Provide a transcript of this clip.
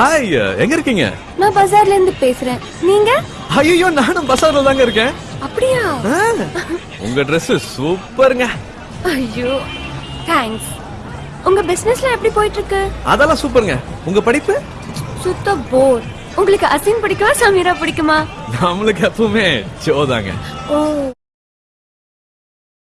Hi uh, எங்க இருக்கீங்க? நான் பஜார்ல இருந்து பேசுறேன். நீங்க? ஐயோ நானும் பசார்ல தாங்க இருக்கேன். அப்படியா? உங்க Dress சூப்பருங்க. ஐயோ தேங்க்ஸ் உங்க பிசினஸ்ல எப்படி போயிட்டு இருக்கு அதெல்லாம் சூப்பருங்க. உங்க படிப்பு? சுத்த போர் உங்களுக்கு அசின் பிடிக்குமா சமீரா பிடிக்குமா? நம்மளுக்கு எப்பவுமே ஜோதாங்க ஓ.